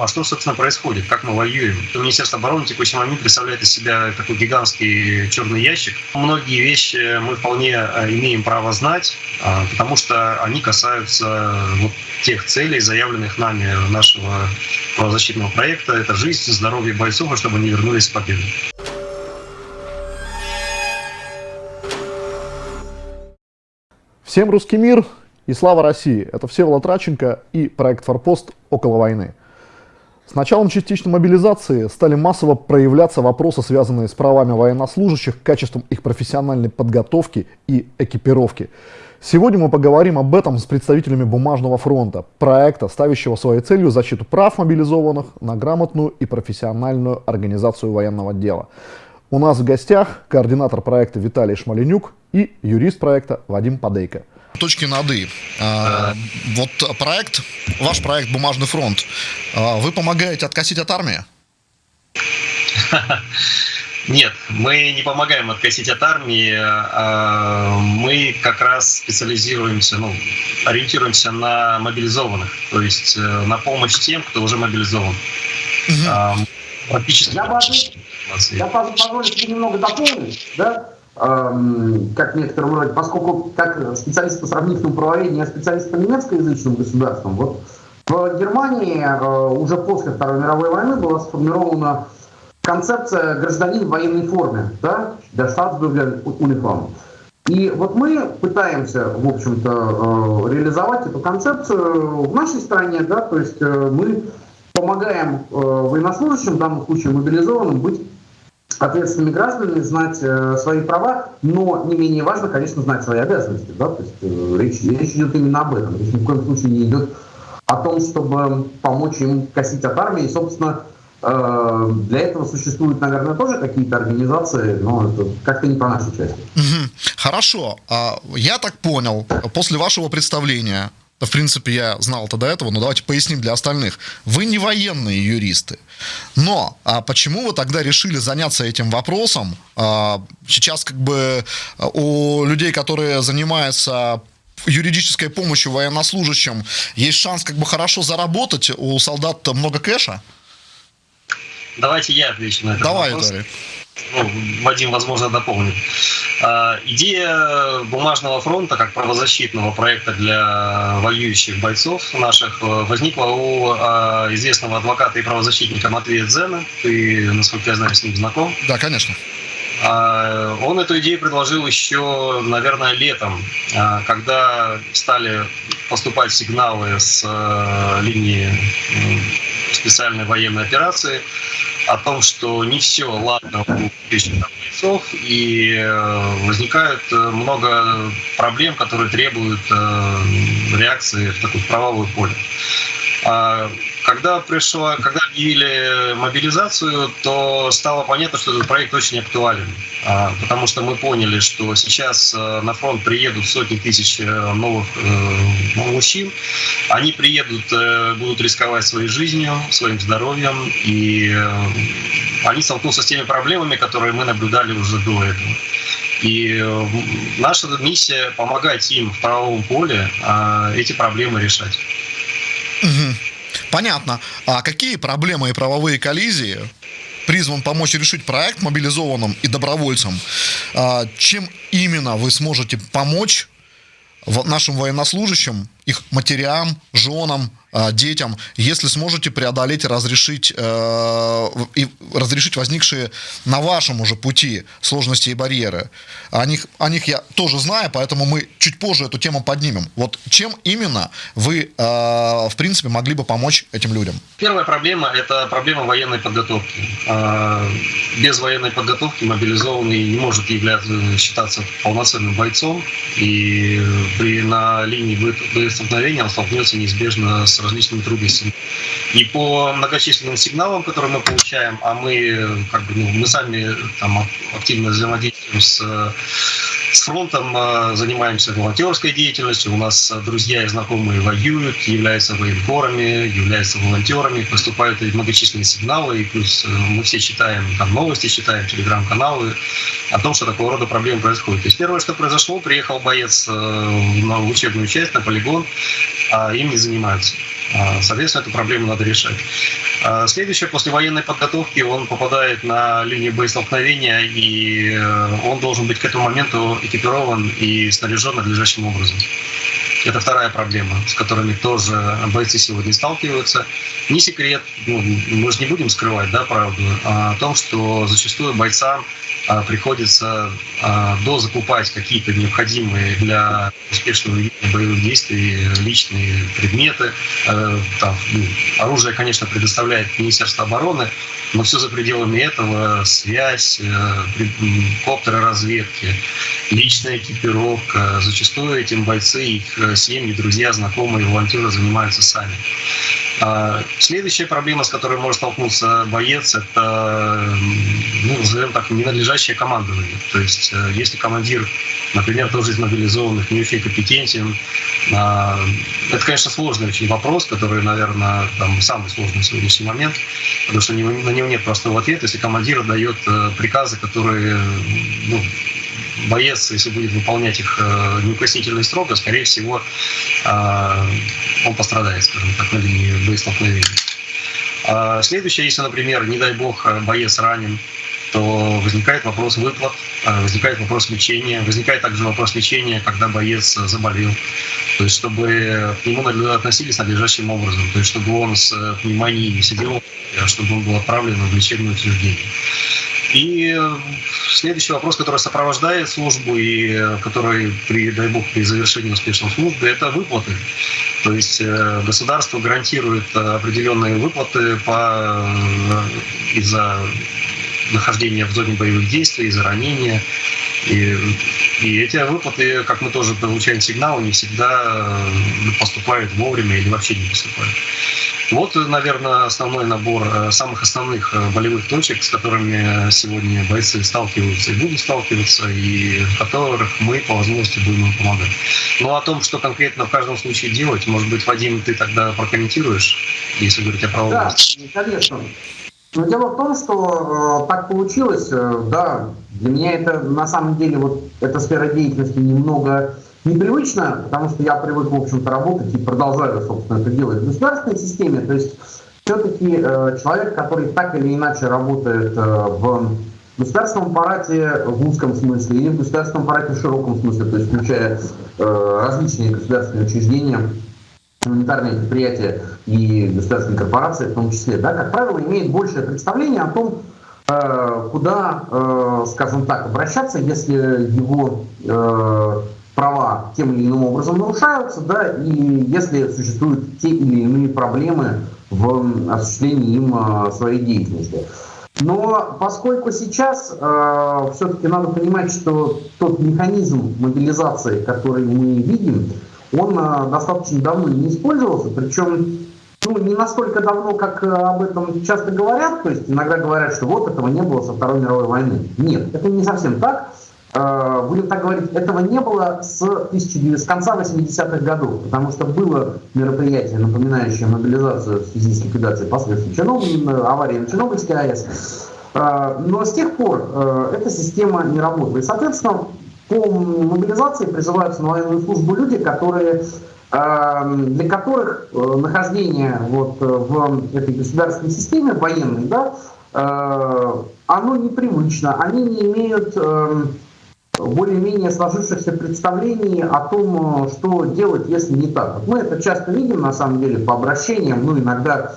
А что, собственно, происходит? Как мы воюем? Министерство обороны в текущий момент представляет из себя такой гигантский черный ящик. Многие вещи мы вполне э, имеем право знать, а, потому что они касаются вот тех целей, заявленных нами нашего правозащитного проекта. Это жизнь, здоровье бойцов, и чтобы они вернулись с победой. Всем русский мир и слава России! Это Всеволод Раченко и проект «Форпост. Около войны». С началом частичной мобилизации стали массово проявляться вопросы, связанные с правами военнослужащих, качеством их профессиональной подготовки и экипировки. Сегодня мы поговорим об этом с представителями Бумажного фронта, проекта, ставящего своей целью защиту прав мобилизованных на грамотную и профессиональную организацию военного дела. У нас в гостях координатор проекта Виталий Шмаленюк и юрист проекта Вадим Падейко точки над «и». А, вот проект, ваш проект «Бумажный фронт», а, вы помогаете откосить от армии? Нет, мы не помогаем откосить от армии. А, мы как раз специализируемся, ну, ориентируемся на мобилизованных, то есть э, на помощь тем, кто уже мобилизован. Угу. Практически. Я, я позволю себе немного дополнить, да? Эм, как некоторым вроде, поскольку как специалист по сравнительному правоведению, я специалист по немецкоязычным государствам, вот в Германии э, уже после Второй мировой войны была сформирована концепция гражданин в военной форме, да, der Staatsbürger Uniform. И вот мы пытаемся, в общем-то, э, реализовать эту концепцию в нашей стране, да, то есть э, мы помогаем военнослужащим, в данном случае мобилизованным, быть ответственными гражданами, знать э, свои права, но не менее важно, конечно, знать свои обязанности. Да? То есть, э, речь, речь идет именно об этом. Речь ни в коем случае не идет о том, чтобы помочь им косить от армии. И, собственно, э, для этого существуют, наверное, тоже какие-то организации, но это как-то не по нашей части. Хорошо. А, я так понял, после вашего представления в принципе, я знал это до этого, но давайте поясним для остальных. Вы не военные юристы. Но а почему вы тогда решили заняться этим вопросом? А, сейчас как бы а, у людей, которые занимаются юридической помощью военнослужащим, есть шанс как бы хорошо заработать, у солдат много кэша? Давайте я отвечу на этот Давай, вопрос. Давай, ну, Вадим, возможно, дополнит. А, идея бумажного фронта как правозащитного проекта для воюющих бойцов наших э, возникла у а, известного адвоката и правозащитника Матвея Дзена. Ты, насколько я знаю, с ним знаком. Да, конечно. А, он эту идею предложил еще, наверное, летом, когда стали поступать сигналы с э, линии специальной военной операции о том, что не все ладно у бойцов, и э, возникает э, много проблем, которые требуют э, реакции в такое правовое поле. А когда пришла, когда объявили мобилизацию, то стало понятно, что этот проект очень актуален, а, потому что мы поняли, что сейчас э, на фронт приедут сотни тысяч э, новых э, мужчин, они приедут, будут рисковать своей жизнью, своим здоровьем, и они столкнутся с теми проблемами, которые мы наблюдали уже до этого. И наша миссия помогать им в правовом поле а, эти проблемы решать. Угу. Понятно. А какие проблемы и правовые коллизии призван помочь решить проект мобилизованным и добровольцам? А, чем именно вы сможете помочь нашим военнослужащим, их матерям, женам, а, детям, если сможете преодолеть и разрешить, э, и разрешить возникшие на вашем уже пути сложности и барьеры. О них, о них я тоже знаю, поэтому мы чуть позже эту тему поднимем. Вот чем именно вы, э, в принципе, могли бы помочь этим людям? Первая проблема – это проблема военной подготовки. Э, без военной подготовки мобилизованный не может являться, считаться полноценным бойцом, и при, на линии боестолкновения он столкнется неизбежно с различными трудностями. И по многочисленным сигналам, которые мы получаем, а мы, как бы, ну, мы сами там, активно взаимодействуем с с фронтом э, занимаемся волонтерской деятельностью. У нас друзья и знакомые воюют, являются военкорами, являются волонтерами, поступают многочисленные сигналы, и плюс э, мы все читаем там новости, читаем телеграм-каналы о том, что такого рода проблемы происходят. То есть первое, что произошло, приехал боец э, на учебную часть, на полигон, а им не занимаются. А, соответственно, эту проблему надо решать. А, следующее, после военной подготовки он попадает на линию боестолкновения, и э, он должен быть к этому моменту экипирован и снаряжен надлежащим образом. Это вторая проблема, с которыми тоже бойцы сегодня сталкиваются. Не секрет, ну, мы же не будем скрывать да, правду, о том, что зачастую бойцам а, приходится а, дозакупать какие-то необходимые для успешного боевых действий личные предметы. А, там, ну, оружие, конечно, предоставляет Министерство обороны, но все за пределами этого связь, э, коптеры разведки, личная экипировка. Зачастую этим бойцы, их э, семьи, друзья, знакомые, волонтеры занимаются сами. А следующая проблема, с которой может столкнуться боец, это, ну, назовем так, ненадлежащее командование. То есть, э, если командир, например, тоже из мобилизованных, не очень компетентен, а, это, конечно, сложный очень вопрос, который, наверное, там, самый сложный в сегодняшний момент, потому что на него нет простого ответа, если командир дает э, приказы, которые ну, боец, если будет выполнять их э, неукоснительно и строго, скорее всего, э, он пострадает, скажем так, на линии боестолкновения. А следующее, если, например, не дай бог, боец ранен, то возникает вопрос выплат, э, возникает вопрос лечения, возникает также вопрос лечения, когда боец заболел. То есть, чтобы к нему относились надлежащим образом, то есть, чтобы он с не сидел, чтобы он был отправлен в лечебное учреждение. И следующий вопрос, который сопровождает службу и который, при, дай бог, при завершении успешной службы, это выплаты. То есть э, государство гарантирует определенные выплаты по, э, из-за нахождения в зоне боевых действий, из-за ранения. И, и эти выплаты, как мы тоже получаем сигналы, не всегда э, поступают вовремя или вообще не поступают. Вот, наверное, основной набор э, самых основных э, болевых точек, с которыми сегодня бойцы сталкиваются и будут сталкиваться, и в которых мы по возможности будем им помогать. Ну, о том, что конкретно в каждом случае делать, может быть, Вадим, ты тогда прокомментируешь, если говорить о правовом. Да, конечно. Но дело в том, что э, так получилось, э, да, для меня это на самом деле вот эта сфера деятельности немного непривычно, потому что я привык, в общем-то, работать и продолжаю, собственно, это делать в государственной системе. То есть все-таки э, человек, который так или иначе работает э, в государственном аппарате в узком смысле или в государственном аппарате в широком смысле, то есть включая э, различные государственные учреждения, гуманитарные предприятия и государственные корпорации в том числе, да, как правило, имеет большее представление о том, э, куда, э, скажем так, обращаться, если его э, права тем или иным образом нарушаются, да, и если существуют те или иные проблемы в осуществлении им э, своей деятельности. Но поскольку сейчас э, все-таки надо понимать, что тот механизм мобилизации, который мы видим, он э, достаточно давно не использовался, причем ну, не настолько давно, как э, об этом часто говорят, то есть иногда говорят, что вот этого не было со Второй мировой войны. Нет, это не совсем так. Э, будем так говорить, этого не было с, 19, с конца 80-х годов, потому что было мероприятие, напоминающее мобилизацию в связи с ликвидацией последствий Чернобыль, э, аварии на Чернобыльской АЭС. Э, но с тех пор эта система не работала. И, соответственно, по мобилизации призываются на военную службу люди, которые для которых нахождение вот в этой государственной системе военной, да, оно непривычно, они не имеют эм, более-менее сложившихся представлений о том, э, что делать, если не так. Мы это часто видим, на самом деле, по обращениям, ну, иногда,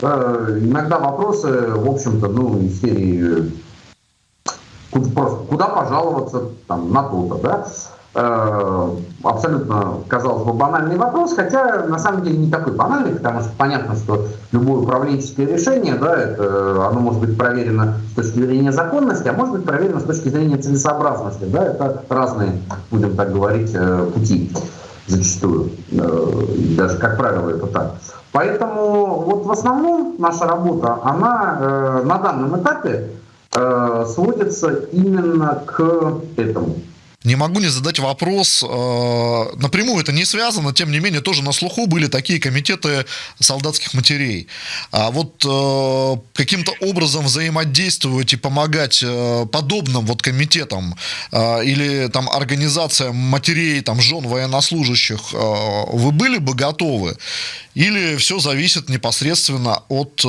э, иногда вопросы, в общем-то, ну, из серии куда, просто, куда пожаловаться там, на то-то, да, Э, абсолютно, казалось бы, банальный вопрос, хотя на самом деле не такой банальный, потому что понятно, что любое управленческое решение, да, это, оно может быть проверено с точки зрения законности, а может быть проверено с точки зрения целесообразности. Да, это разные, будем так говорить, э, пути зачастую. Э, даже, как правило, это так. Поэтому вот в основном наша работа, она на данном этапе сводится именно к этому не могу не задать вопрос. Э, напрямую это не связано, тем не менее, тоже на слуху были такие комитеты солдатских матерей. А вот э, каким-то образом взаимодействовать и помогать э, подобным вот комитетам или там организациям матерей, там, жен военнослужащих, вы были бы готовы? Или все зависит непосредственно от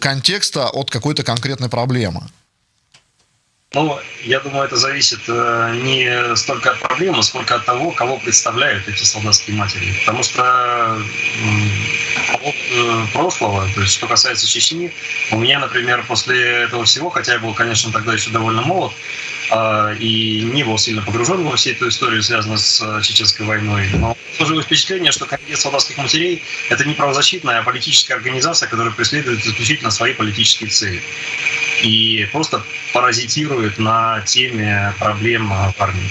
контекста, от какой-то конкретной проблемы? Ну, я думаю, это зависит э, не столько от проблемы, сколько от того, кого представляют эти солдатские матери. Потому что от э, прошлого, то есть что касается Чечни, у меня, например, после этого всего, хотя я был, конечно, тогда еще довольно молод, а, и не был сильно погружен во всю эту историю, связанную с э, Чеченской войной, но сложилось впечатление, что Комитет солдатских матерей – это не правозащитная, а политическая организация, которая преследует исключительно свои политические цели и просто паразитирует на теме проблем в армии.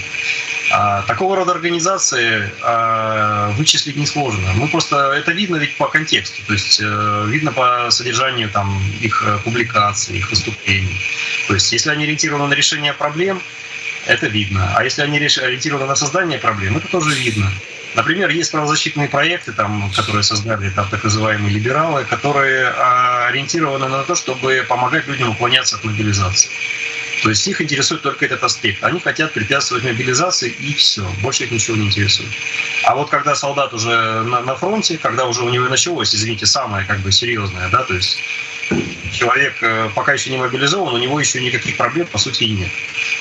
Такого рода организации а, вычислить несложно. Мы просто это видно ведь по контексту, то есть э, видно по содержанию там их публикаций, их выступлений. То есть если они ориентированы на решение проблем, это видно. А если они ориентированы на создание проблем, это тоже видно. Например, есть правозащитные проекты, там, которые создали там, так называемые либералы, которые а, ориентированы на то, чтобы помогать людям уклоняться от мобилизации. То есть их интересует только этот аспект. Они хотят препятствовать мобилизации и все. Больше их ничего не интересует. А вот когда солдат уже на, на фронте, когда уже у него началось, извините, самое как бы серьезное, да, то есть человек э, пока еще не мобилизован, у него еще никаких проблем по сути и нет.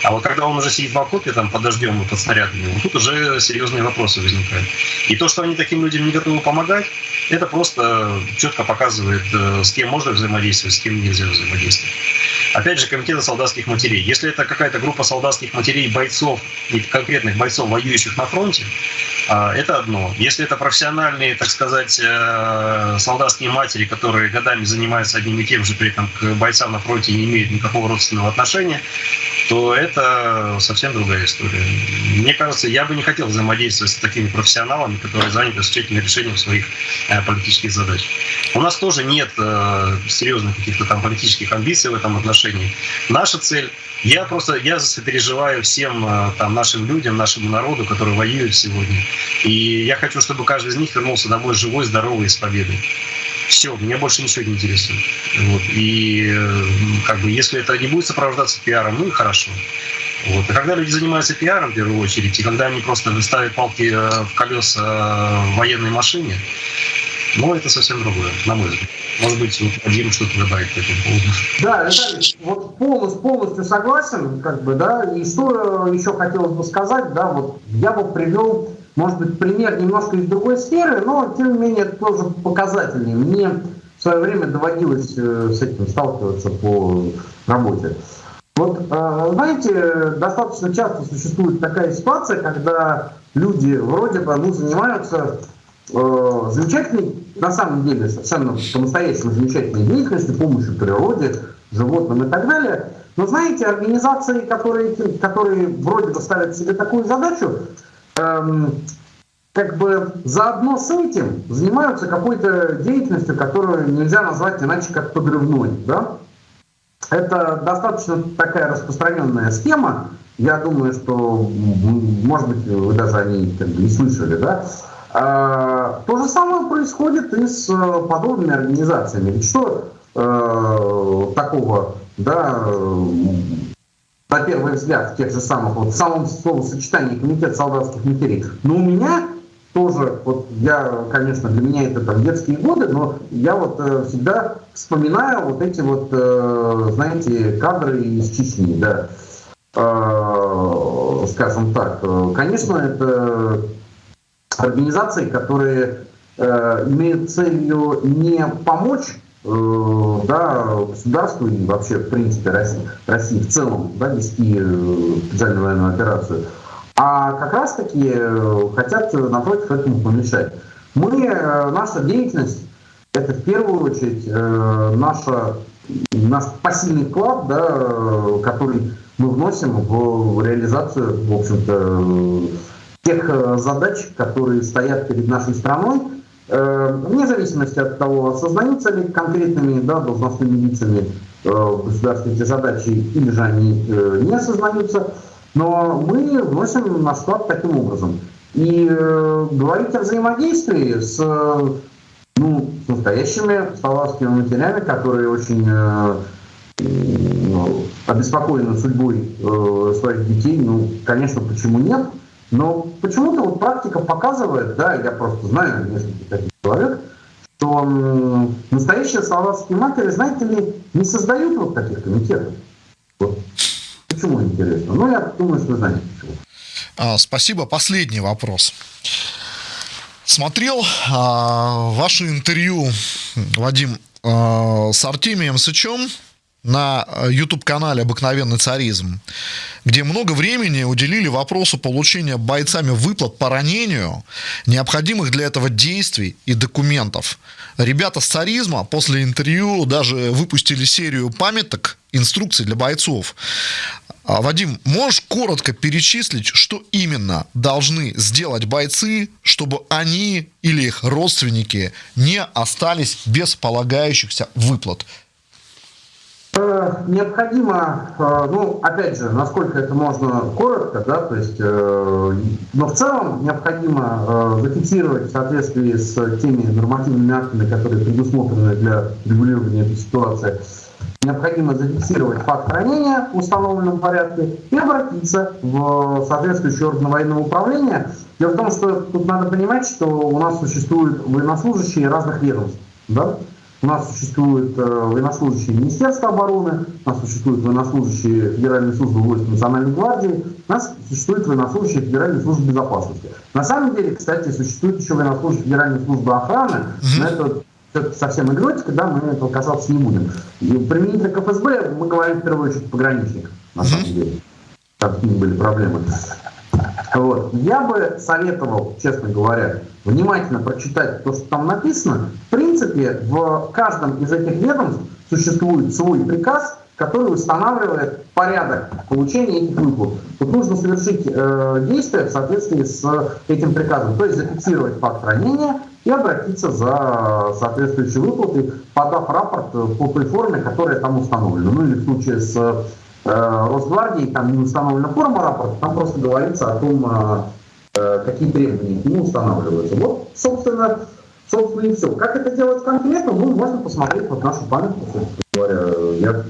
А вот когда он уже сидит в окопе там под дождем и под снарядами, вот тут уже серьезные вопросы возникают. И то, что они таким людям не готовы помогать, это просто четко показывает, э, с кем можно взаимодействовать, с кем нельзя взаимодействовать. Опять же, комитеты солдатских матерей. Если это какая-то группа солдатских матерей, бойцов, конкретных бойцов, воюющих на фронте, это одно. Если это профессиональные, так сказать, э, солдатские матери, которые годами занимаются одним и тем же, при этом к бойцам на фронте не имеют никакого родственного отношения, то это совсем другая история. Мне кажется, я бы не хотел взаимодействовать с такими профессионалами, которые заняты исключительно решением своих э, политических задач. У нас тоже нет э, серьезных каких-то там политических амбиций в этом отношении. Наша цель я просто, я переживаю всем э, там, нашим людям, нашему народу, который воюет сегодня. И я хочу, чтобы каждый из них вернулся домой живой, здоровый с победой. Все, меня больше ничего не интересует. Вот. И как бы, если это не будет сопровождаться пиаром, ну и хорошо. Вот. И когда люди занимаются пиаром, в первую очередь, и когда они просто ставят палки э, в колеса э, военной машине, ну, это совсем другое, на мой взгляд. Может быть, вот Вадим что-то добавить по этому поводу. Да, Виталий, вот полностью, полностью согласен, как бы, да, и что еще хотелось бы сказать, да, вот я бы привел может быть, пример немножко из другой сферы, но, тем не менее, это тоже показательный. Мне в свое время доводилось э, с этим сталкиваться по работе. Вот, э, знаете, достаточно часто существует такая ситуация, когда люди вроде бы ну, занимаются замечательной, на самом деле, совершенно по-настоящему замечательной деятельностью, помощью природе, животным и так далее. Но знаете, организации, которые, которые вроде бы ставят себе такую задачу, эм, как бы заодно с этим занимаются какой-то деятельностью, которую нельзя назвать иначе как подрывной. Да? Это достаточно такая распространенная схема. Я думаю, что, может быть, вы даже о ней как бы не слышали. Да? А, то же самое происходит и с э, подобными организациями. Что э, такого да, на первый взгляд, в тех же самых, вот в самом словосочетании комитет солдатских матерей. Но у меня тоже, вот я, конечно, для меня это там детские годы, но я вот э, всегда вспоминаю вот эти вот, э, знаете, кадры из Чечни, да, э, скажем так. Конечно, это организации, которые э, имеют целью не помочь Э, да, государству и вообще, в принципе, России, России в целом да, вести э, специальную военную операцию, а как раз-таки э, хотят, напротив, этому помешать. Мы, наша деятельность, это в первую очередь наша, наш посильный вклад, да, который мы вносим в реализацию, в общем-то, тех задач, которые стоят перед нашей страной, Э, вне зависимости от того, осознаются ли конкретными да, должностными лицами э, государственные эти задачи, или же они э, не осознаются, но мы вносим на склад таким образом. И э, говорить о взаимодействии с, ну, с настоящими словацкими матерями, которые очень э, ну, обеспокоены судьбой э, своих детей, ну, конечно, почему нет? Но почему-то вот практика показывает, да, я просто знаю несколько таких человек, что настоящие словацкие матери, знаете ли, не создают вот таких комитетов. Вот. Почему интересно? Ну, я думаю, что вы знаете почему. А, спасибо. Последний вопрос. Смотрел а, ваше интервью, Вадим, а, с Артемием Сычем на YouTube-канале «Обыкновенный царизм», где много времени уделили вопросу получения бойцами выплат по ранению, необходимых для этого действий и документов. Ребята с царизма после интервью даже выпустили серию памяток, инструкций для бойцов. А, Вадим, можешь коротко перечислить, что именно должны сделать бойцы, чтобы они или их родственники не остались без полагающихся выплат? Э, необходимо, э, ну, опять же, насколько это можно коротко, да, то есть, э, но в целом необходимо зафиксировать в соответствии с теми нормативными актами, которые предусмотрены для регулирования этой ситуации, необходимо зафиксировать факт ранения в установленном порядке и обратиться в соответствующий орган военного управления. Дело в том, что тут надо понимать, что у нас существуют военнослужащие разных ведомств. Да? У нас существуют э, военнослужащие Министерства обороны, у нас существуют военнослужащие Федеральной службы войск Национальной гвардии, у нас существуют военнослужащие Федеральной службы безопасности. На самом деле, кстати, существует еще военнослужащие Федеральной службы охраны, но это совсем экзотика, да, мы этого касаться не будем. И применительно к ФСБ мы говорим в первую очередь пограничник, на самом деле. Как с были проблемы. Вот. Я бы советовал, честно говоря, внимательно прочитать то, что там написано. В принципе, в каждом из этих ведомств существует свой приказ, который устанавливает порядок получения этих выплат. Тут нужно совершить э, действия в соответствии с этим приказом, то есть зафиксировать факт ранения и обратиться за соответствующей выплатой, подав рапорт по той форме, которая там установлена. Ну или в случае с э, Росгвардией, там не установлена форма рапорта, там просто говорится о том, э, э какие требования к нему устанавливаются. Вот, собственно, собственно и все. Как это делать конкретно, ну, можно посмотреть вот нашу памятку, говоря. Я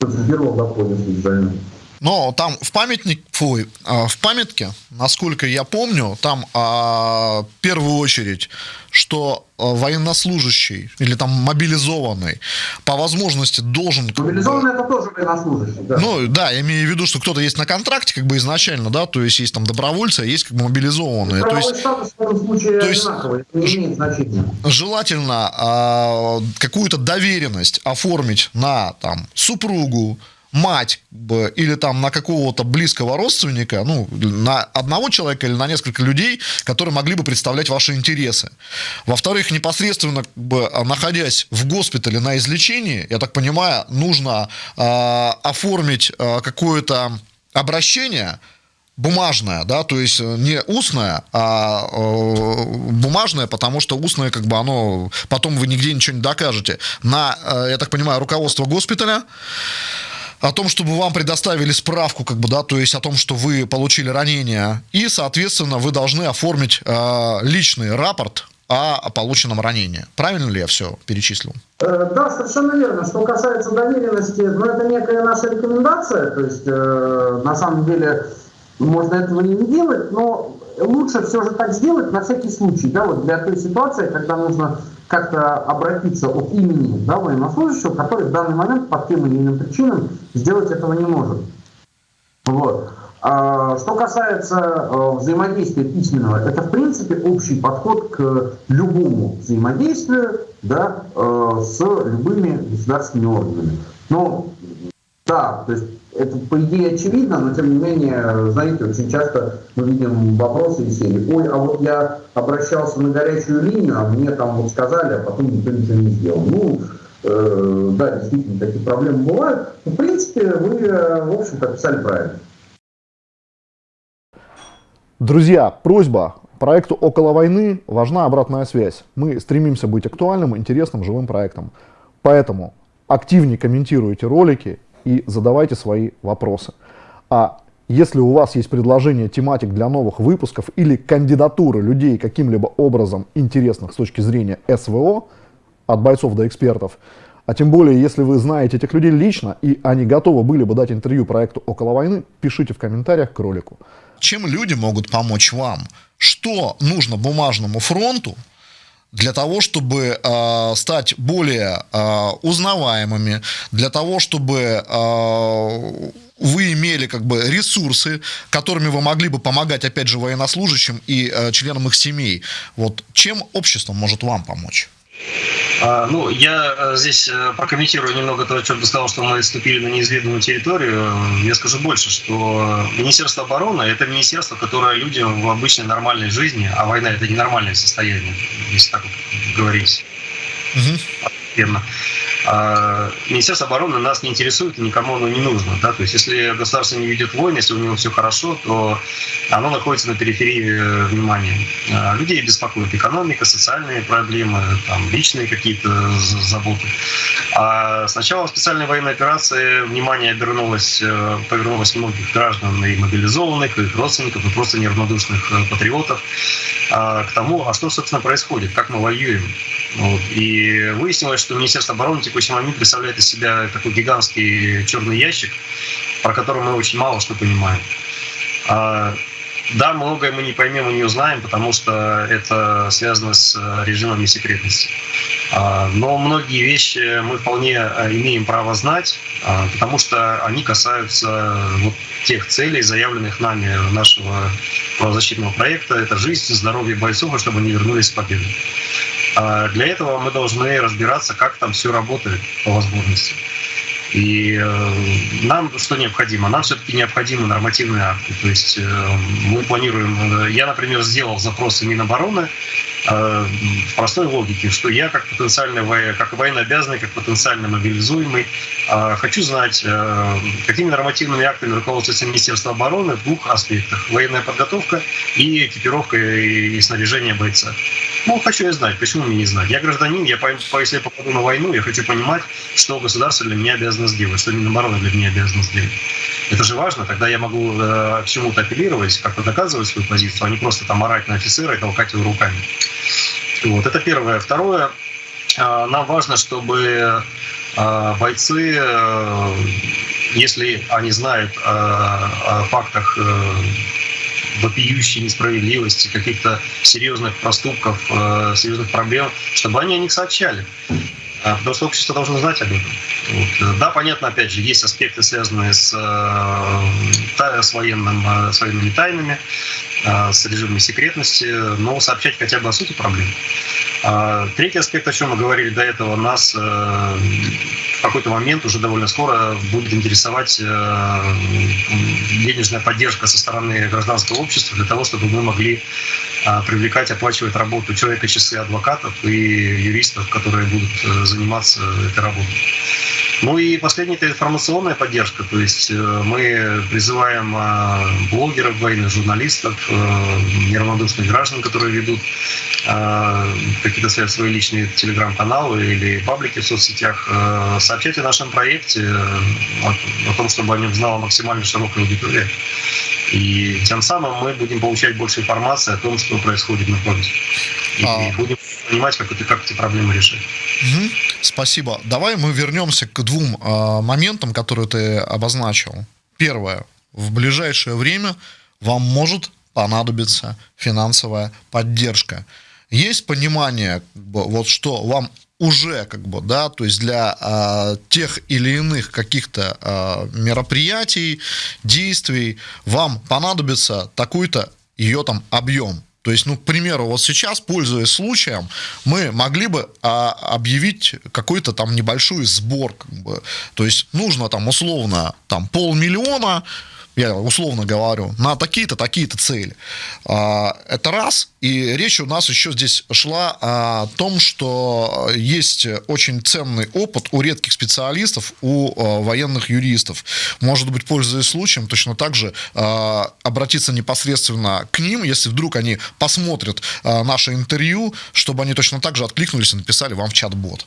концентрировал дополнительно специально. Но там в памятник, фу, а, в памятке, насколько я помню, там а, в первую очередь, что а, военнослужащий или там мобилизованный по возможности должен... Мобилизованный это тоже военнослужащий, да. Ну да, я имею в виду, что кто-то есть на контракте как бы изначально, да, то есть есть там добровольцы, а есть как бы мобилизованные. То есть, статус в этом случае то есть, одинаковый, это не имеет значения. Желательно а, какую-то доверенность оформить на там супругу, мать или там на какого-то близкого родственника, ну, на одного человека или на несколько людей, которые могли бы представлять ваши интересы. Во-вторых, непосредственно как бы, находясь в госпитале на излечении, я так понимаю, нужно э, оформить э, какое-то обращение, бумажное, да, то есть не устное, а э, бумажное, потому что устное, как бы оно, потом вы нигде ничего не докажете, на, э, я так понимаю, руководство госпиталя, о том, чтобы вам предоставили справку, как бы, да, то есть о том, что вы получили ранение, и, соответственно, вы должны оформить э, личный рапорт о полученном ранении. Правильно ли я все перечислил? Э, да, совершенно верно. Что касается доверенности, ну, это некая наша рекомендация, то есть, э, на самом деле, можно этого и не делать, но лучше все же так сделать на всякий случай, да, вот для той ситуации, когда нужно как-то обратиться от имени да, военнослужащего, который в данный момент по тем или иным причинам сделать этого не может. Вот. А, что касается а, взаимодействия письменного, это в принципе общий подход к любому взаимодействию да, а, с любыми государственными органами. Но да, то есть это по идее очевидно, но тем не менее, знаете, очень часто мы видим вопросы из серии, ой, а вот я обращался на горячую линию, а мне там вот сказали, а потом никто ничего не сделал. Ну, э, да, действительно, такие проблемы бывают. Но, в принципе, вы, э, в общем-то, писали правильно. Друзья, просьба. Проекту «Около войны» важна обратная связь. Мы стремимся быть актуальным, интересным, живым проектом. Поэтому активнее комментируйте ролики и задавайте свои вопросы. А Если у вас есть предложение тематик для новых выпусков или кандидатуры людей каким-либо образом интересных с точки зрения СВО, от бойцов до экспертов, а тем более, если вы знаете этих людей лично, и они готовы были бы дать интервью проекту «Около войны», пишите в комментариях к ролику. Чем люди могут помочь вам? Что нужно бумажному фронту для того, чтобы э, стать более э, узнаваемыми, для того, чтобы э, вы имели как бы ресурсы, которыми вы могли бы помогать, опять же, военнослужащим и э, членам их семей. Вот чем общество может вам помочь? А, ну, я э, здесь э, прокомментирую немного то, о чем ты сказал, что мы ступили на неизведанную территорию. Я скажу больше, что Министерство обороны – это министерство, которое людям в обычной нормальной жизни, а война – это ненормальное состояние, если так говорить. Угу. А Министерство обороны нас не интересует и никому оно не нужно. Да? То есть если государство не ведет войны, если у него все хорошо, то оно находится на периферии э, внимания. А людей беспокоит экономика, социальные проблемы, там, личные какие-то заботы. А с начала специальной военной операции внимание обернулось, э, повернулось многих граждан и мобилизованных, и их родственников, и просто неравнодушных э, патриотов а, к тому, а что, собственно, происходит, как мы воюем. Вот. И выяснилось, что Министерство обороны в текущий момент представляет из себя такой гигантский черный ящик, про который мы очень мало что понимаем. А, да, многое мы не поймем и не узнаем, потому что это связано с режимами секретности. А, но многие вещи мы вполне имеем право знать, потому что они касаются вот тех целей, заявленных нами нашего правозащитного проекта. Это жизнь, здоровье бойцов, чтобы они вернулись с победой. А для этого мы должны разбираться, как там все работает по возможности. И э, нам что необходимо? Нам все-таки необходимы нормативные акты. То есть э, мы планируем... Э, я, например, сделал запросы Минобороны в простой логике, что я как потенциальный, как военнообязанный, как потенциально мобилизуемый, хочу знать, какими нормативными актами руководствуется Министерство обороны в двух аспектах. Военная подготовка и экипировка и снаряжение бойца. Ну, хочу я знать, почему мне не знать. Я гражданин, я, если я попаду на войну, я хочу понимать, что государство для меня обязано сделать, что Минобороны для меня обязано сделать. Это же важно, тогда я могу э, чему-то апеллировать, как-то доказывать свою позицию, а не просто там орать на офицера и толкать его руками. Вот, это первое. Второе, э, нам важно, чтобы э, бойцы, э, если они знают о фактах вопиющей несправедливости, каких-то серьезных проступков, э, серьезных проблем, чтобы они о них сообщали. А, потому что общество должно знать об этом. Вот. Да, понятно, опять же, есть аспекты, связанные с, э, с, военным, э, с военными тайнами, с режимами секретности, но сообщать хотя бы о сути проблем. А, третий аспект, о чем мы говорили до этого, нас в какой-то момент уже довольно скоро будет интересовать э, денежная поддержка со стороны гражданского общества для того, чтобы мы могли э, привлекать, оплачивать работу человека часы адвокатов и юристов, которые будут э, заниматься этой работой. Ну и последняя это информационная поддержка, то есть мы призываем блогеров, военных журналистов, неравнодушных граждан, которые ведут какие-то свои личные телеграм-каналы или паблики в соцсетях, сообщать о нашем проекте, о, о том, чтобы о нем знала максимально широкая аудитория. И тем самым мы будем получать больше информации о том, что происходит на фронте. И а... будем понимать, как, это, как эти проблемы решить. Угу. Спасибо. Давай мы вернемся к двум э, моментам, которые ты обозначил. Первое. В ближайшее время вам может понадобиться финансовая поддержка. Есть понимание, вот что вам уже как бы, да, то есть для а, тех или иных каких-то а, мероприятий, действий вам понадобится такой-то ее там объем. То есть, ну, к примеру, вот сейчас, пользуясь случаем, мы могли бы а, объявить какой-то там небольшой сбор, как бы. То есть нужно там условно там полмиллиона, я условно говорю, на такие-то, такие-то цели. А, это раз. И речь у нас еще здесь шла о том, что есть очень ценный опыт у редких специалистов, у а, военных юристов. Может быть, пользуясь случаем, точно так же а, обратиться непосредственно к ним, если вдруг они посмотрят наше интервью, чтобы они точно так же откликнулись и написали вам в чат-бот.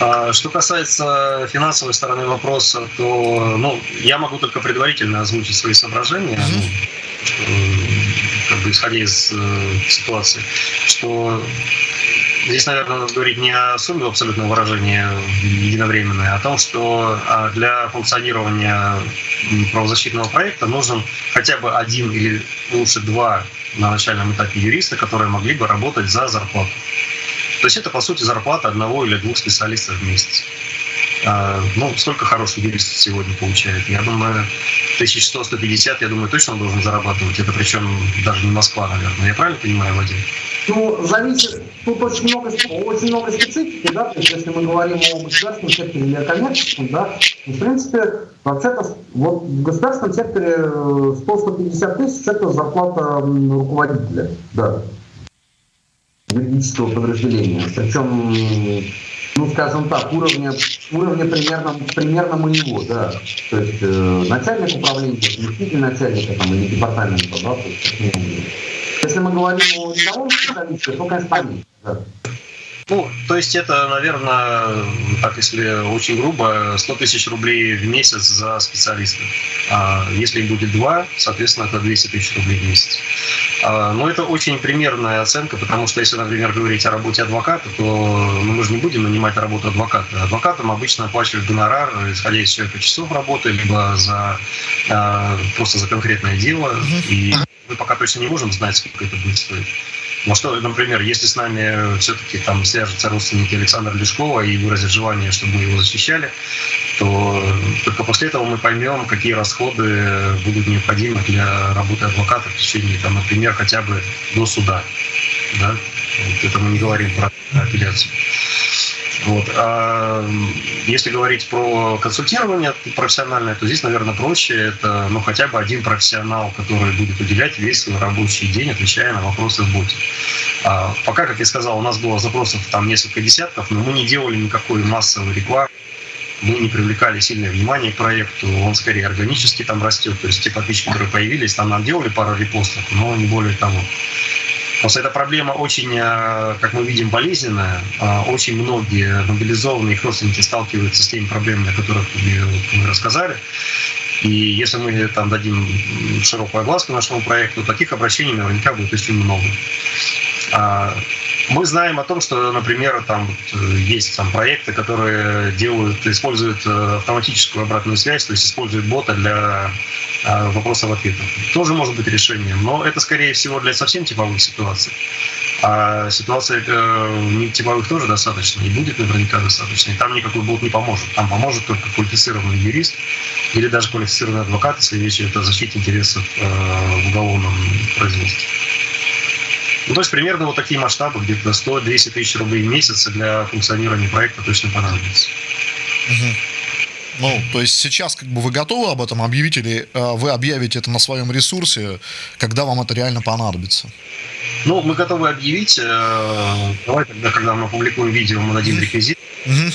А, что касается финансовой стороны вопроса, то ну, я могу только предварительно озвучить свои соображения, mm-hmm. как бы исходя из э, ситуации, что здесь, наверное, надо говорить не о сумме абсолютного выражения единовременной, а о том, что а, для функционирования правозащитного проекта нужен хотя бы один или лучше два на начальном этапе юриста, которые могли бы работать за зарплату. То есть это, по сути, зарплата одного или двух специалистов в месяц. А, ну, сколько хороший юрист сегодня получает? Я думаю, 1100-150, я думаю, точно он должен зарабатывать. Это причем даже не Москва, наверное. Я правильно понимаю, Вадим? Ну, зависит, тут очень много, очень много специфики, да, то есть если мы говорим о государственном секторе или о коммерческом, да, в принципе, вообще-то вот в государственном секторе 100-150 тысяч это зарплата руководителя, да юридического подразделения. Причем, ну, скажем так, уровня, уровня примерно, примерно моего, да. То есть э, начальник управления, заместитель начальника там, или департамента, да, то есть, если мы говорим о рядовом специалисте, то, конечно, поменьше, да. Ну, то есть это, наверное, так если очень грубо, 100 тысяч рублей в месяц за специалиста. А если будет два, соответственно, это 200 тысяч рублей в месяц. А, но это очень примерная оценка, потому что если, например, говорить о работе адвоката, то ну, мы же не будем нанимать работу адвоката. Адвокатам обычно оплачивают гонорар, исходя из человека часов работы, либо за, а, просто за конкретное дело. И мы пока точно не можем знать, сколько это будет стоить. Ну что, например, если с нами все-таки там свяжутся родственники Александра Лешкова и выразят желание, чтобы мы его защищали, то только после этого мы поймем, какие расходы будут необходимы для работы адвоката в течение, там, например, хотя бы до суда. Да? Вот это мы не говорим про апелляцию. Вот. А если говорить про консультирование профессиональное, то здесь, наверное, проще. Это ну, хотя бы один профессионал, который будет уделять весь свой рабочий день, отвечая на вопросы в боте. А пока, как я сказал, у нас было запросов там несколько десятков, но мы не делали никакой массовой рекламы мы не привлекали сильное внимание к проекту, он скорее органически там растет. То есть те подписчики, которые появились, там нам делали пару репостов, но не более того. Просто эта проблема очень, э, как мы видим, болезненная. А, очень многие мобилизованные их родственники сталкиваются с теми проблемами, о которых мы рассказали. И если мы там дадим широкую огласку нашему проекту, таких обращений наверняка будет очень много. Мы знаем о том, что, например, там э, есть там проекты, которые делают, используют э, автоматическую обратную связь, то есть используют бота для э, вопросов-ответов. Тоже может быть решением, но это, скорее всего, для совсем типовых ситуаций. А ситуация не типовых тоже достаточно, и будет наверняка достаточно. И там никакой бот не поможет. Там поможет только квалифицированный юрист или даже квалифицированный адвокат, если речь идет о защите интересов в уголовном производстве. Ну, то есть примерно вот такие масштабы, где-то 100-200 тысяч рублей в месяц для функционирования проекта точно понадобится. Угу. Ну, то есть сейчас как бы вы готовы об этом объявить или э, вы объявите это на своем ресурсе, когда вам это реально понадобится? Ну, мы готовы объявить. Э, давай тогда, когда мы опубликуем видео, мы дадим реквизит. Угу.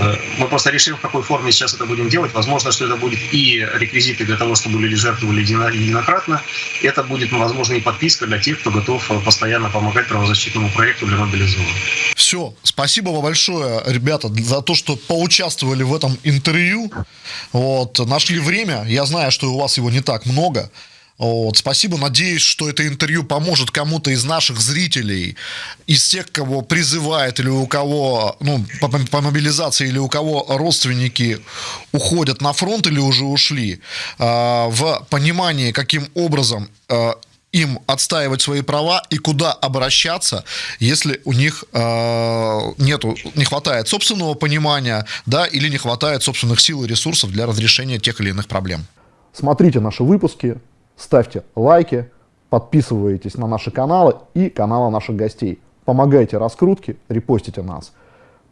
Э, мы просто решим, в какой форме сейчас это будем делать. Возможно, что это будет и реквизиты для того, чтобы люди жертвовали единократно. Это будет, возможно, и подписка для тех, кто готов э, постоянно помогать правозащитному проекту для мобилизованных. Все. Спасибо вам большое, ребята, за то, что поучаствовали в этом интервью. Вот, нашли время. Я знаю, что у вас его не так много. Вот, спасибо, надеюсь, что это интервью поможет кому-то из наших зрителей, из тех, кого призывает или у кого, ну, по, по мобилизации, или у кого родственники уходят на фронт или уже ушли, э, в понимании, каким образом э, им отстаивать свои права и куда обращаться, если у них э, нету, не хватает собственного понимания, да, или не хватает собственных сил и ресурсов для разрешения тех или иных проблем. Смотрите наши выпуски, ставьте лайки, подписывайтесь на наши каналы и каналы наших гостей. Помогайте раскрутке, репостите нас.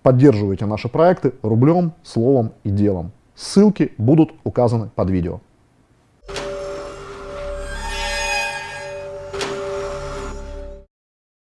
Поддерживайте наши проекты рублем, словом и делом. Ссылки будут указаны под видео.